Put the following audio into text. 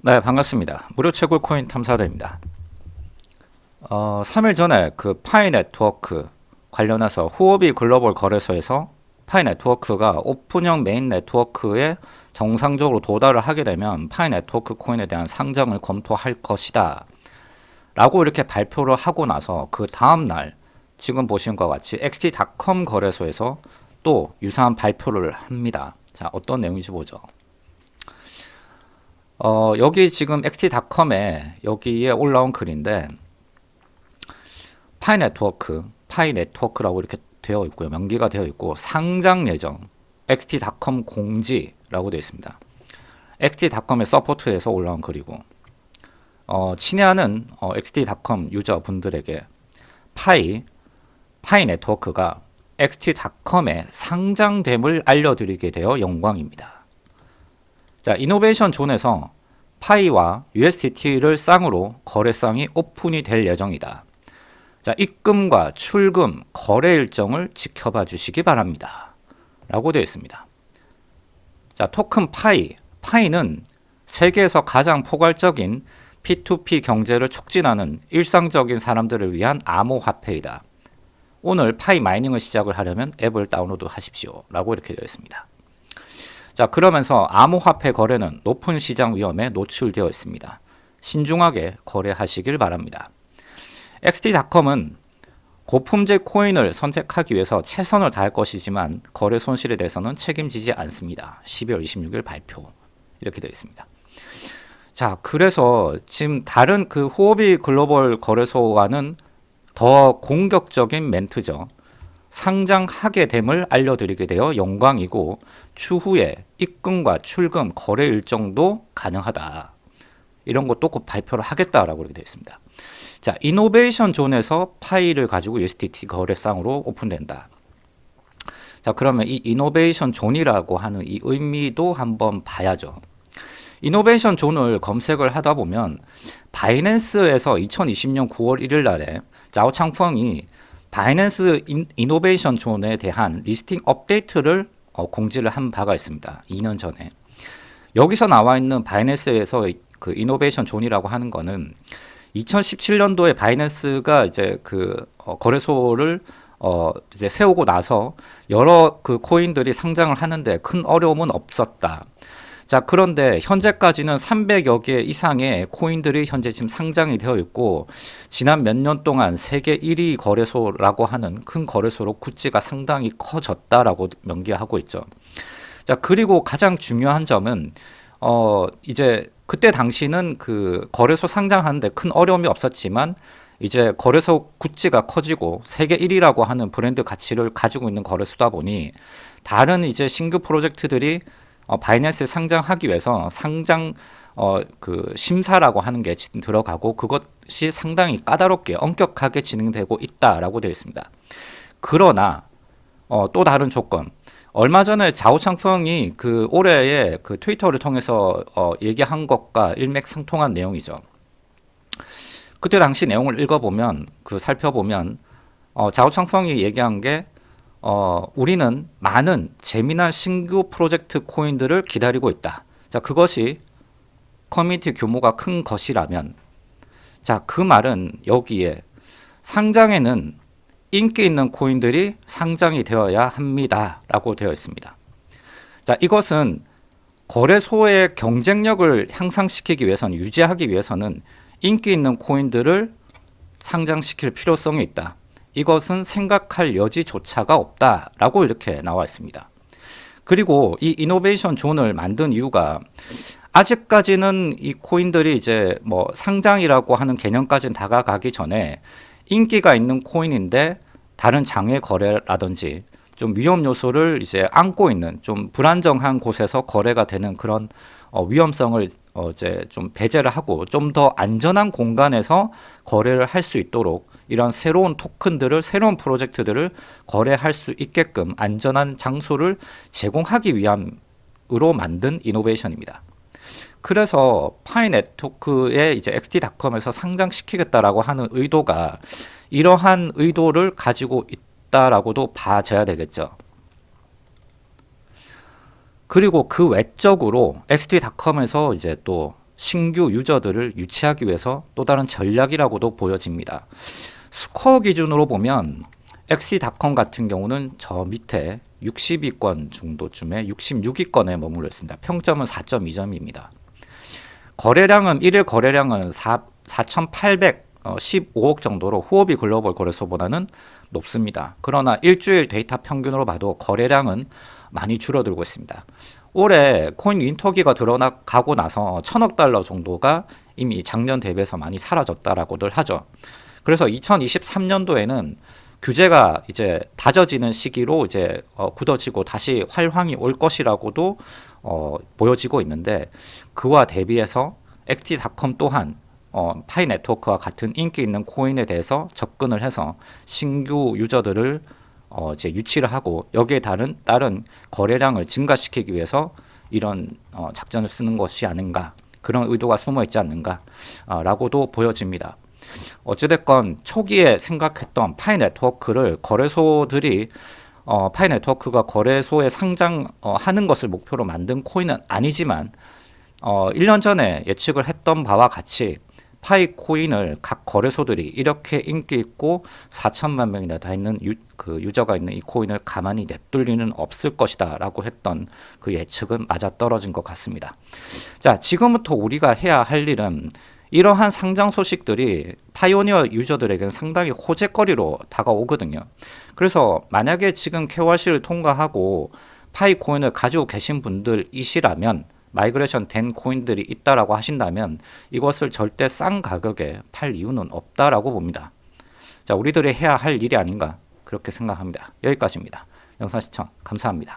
네 반갑습니다. 무료 채굴 코인 탐사대입니다. 어, 3일 전에 그 파이 네트워크 관련해서 후오비 글로벌 거래소에서 파이 네트워크가 오픈형 메인 네트워크에 정상적으로 도달을 하게 되면 파이 네트워크 코인에 대한 상장을 검토할 것이다 라고 이렇게 발표를 하고 나서 그 다음날 지금 보신 것과 같이 xt.com 거래소에서 또 유사한 발표를 합니다. 자 어떤 내용인지 보죠. 어, 여기 지금 xt.com에 여기에 올라온 글인데 파이 네트워크, 파이 네트워크라고 이렇게 되어 있고요. 명기가 되어 있고 상장 예정 xt.com 공지라고 되어 있습니다. xt.com의 support에서 올라온 글이고 어, 친애하는 어, xt.com 유저분들에게 파이, 파이 네트워크가 xt.com에 상장됨을 알려드리게 되어 영광입니다. 자, innovation zone에서 파이와 USDT를 쌍으로 거래쌍이 오픈이 될 예정이다. 자, 입금과 출금, 거래 일정을 지켜봐 주시기 바랍니다. 라고 되어 있습니다. 자, 토큰 파이. 파이는 세계에서 가장 포괄적인 P2P 경제를 촉진하는 일상적인 사람들을 위한 암호화폐이다. 오늘 파이 mining을 시작을 하려면 앱을 다운로드 하십시오. 라고 이렇게 되어 있습니다. 자 그러면서 암호화폐 거래는 높은 시장 위험에 노출되어 있습니다. 신중하게 거래하시길 바랍니다. XT.com은 고품질 코인을 선택하기 위해서 최선을 다할 것이지만 거래 손실에 대해서는 책임지지 않습니다. 12월 26일 발표 이렇게 되어 있습니다. 자 그래서 지금 다른 그 후오비 글로벌 거래소와는 더 공격적인 멘트죠. 상장하게 됨을 알려드리게 되어 영광이고 추후에 입금과 출금, 거래 일정도 가능하다. 이런 것도 곧 발표를 하겠다라고 이렇게 되어 있습니다. 자, Innovation Zone에서 파이를 가지고 USDT 거래쌍으로 오픈된다. 자, 그러면 이 Innovation Zone이라고 하는 이 의미도 한번 봐야죠. Innovation Zone을 검색을 하다 보면 바이낸스에서 2020년 9월 1일 날에 자오창펑이 바이낸스 Innovation Zone에 대한 listing 업데이트를 어, 공지를 한 바가 있습니다. 2년 전에. 여기서 나와 있는 바이낸스에서 그 Innovation Zone이라고 하는 거는 2017년도에 바이낸스가 이제 그 어, 거래소를 어 이제 세우고 나서 여러 그 코인들이 상장을 하는데 큰 어려움은 없었다. 자 그런데 현재까지는 300여 개 이상의 코인들이 현재 지금 상장이 되어 있고 지난 몇 년 동안 세계 1위 거래소라고 하는 큰 거래소로 구찌가 상당히 커졌다라고 명기하고 있죠. 자 그리고 가장 중요한 점은 어 이제 그때 당시는 그 거래소 상장하는데 큰 어려움이 없었지만 이제 거래소 구찌가 커지고 세계 1위라고 하는 브랜드 가치를 가지고 있는 거래소다 보니 다른 이제 신규 프로젝트들이 어, 바이낸스에 상장하기 위해서 상장 어, 그 심사라고 하는 게 들어가고 그것이 상당히 까다롭게 엄격하게 진행되고 있다라고 되어 있습니다. 그러나 어, 또 다른 조건 얼마 전에 자오창펑이 그 올해에 그 트위터를 통해서 어, 얘기한 것과 일맥상통한 내용이죠. 그때 당시 내용을 읽어보면 그 살펴보면 어, 자오창펑이 얘기한 게 어, 우리는 많은 재미난 신규 프로젝트 코인들을 기다리고 있다. 자, 그것이 커뮤니티 규모가 큰 것이라면 자, 그 말은 여기에 상장에는 인기 있는 코인들이 상장이 되어야 합니다. 라고 되어 있습니다. 자, 이것은 거래소의 경쟁력을 향상시키기 위해서는 유지하기 위해서는 인기 있는 코인들을 상장시킬 필요성이 있다. 이것은 생각할 여지조차가 없다 라고 이렇게 나와 있습니다. 그리고 이 이노베이션 존을 만든 이유가 아직까지는 이 코인들이 이제 뭐 상장이라고 하는 개념까지는 다가가기 전에 인기가 있는 코인인데 다른 장외 거래라든지 좀 위험 요소를 이제 안고 있는 좀 불안정한 곳에서 거래가 되는 그런 어, 위험성을 어, 이제 좀 배제를 하고 좀 더 안전한 공간에서 거래를 할 수 있도록 이런 새로운 토큰들을 새로운 프로젝트들을 거래할 수 있게끔 안전한 장소를 제공하기 위함으로 만든 이노베이션입니다. 그래서 파이 네트워크에 이제 XT.com에서 상장시키겠다라고 하는 의도가 이러한 의도를 가지고 있다라고도 봐줘야 되겠죠. 그리고 그 외적으로 XT.com에서 이제 또 신규 유저들을 유치하기 위해서 또 다른 전략이라고도 보여집니다. 스코어 기준으로 보면 XT.com 같은 경우는 저 밑에 60위권 정도쯤에 66위권에 머물러 있습니다. 평점은 4.2점입니다. 거래량은 1일 거래량은 4, 4,815억 정도로 후오비 글로벌 거래소보다는 높습니다. 그러나 일주일 데이터 평균으로 봐도 거래량은 많이 줄어들고 있습니다. 올해 코인 winter기가 들어가고 나서 천억 달러 정도가 이미 작년 대비해서 많이 사라졌다라고들 하죠. 그래서 2023년도에는 규제가 이제 다져지는 시기로 이제 어, 굳어지고 다시 활황이 올 것이라고도 어, 보여지고 있는데 그와 대비해서 엑티닷컴 또한 어, 파이 네트워크와 같은 인기 있는 코인에 대해서 접근을 해서 신규 유저들을 어, 이제 유치를 하고 여기에 다른 다른 거래량을 증가시키기 위해서 이런 어, 작전을 쓰는 것이 아닌가 그런 의도가 숨어 있지 않는가라고도 보여집니다. 어찌됐건 초기에 생각했던 파이 네트워크를 거래소들이 어, 파이 네트워크가 거래소에 상장하는 어, 것을 목표로 만든 코인은 아니지만 어, 1년 전에 예측을 했던 바와 같이 파이 코인을 각 거래소들이 이렇게 인기 있고 4천만 명이나 다 있는 유, 그 유저가 있는 이 코인을 가만히 냅둘 리는 없을 것이다 라고 했던 그 예측은 맞아 떨어진 것 같습니다. 자, 지금부터 우리가 해야 할 일은 이러한 상장 소식들이 pioneer 유저들에게는 상당히 호재거리로 다가오거든요. 그래서 만약에 지금 KYC를 통과하고 파이 코인을 가지고 계신 분들이시라면 migration 된 코인들이 있다라고 하신다면 이것을 절대 싼 가격에 팔 이유는 없다라고 봅니다. 자, 우리들이 해야 할 일이 아닌가 그렇게 생각합니다. 여기까지입니다. 영상 시청 감사합니다.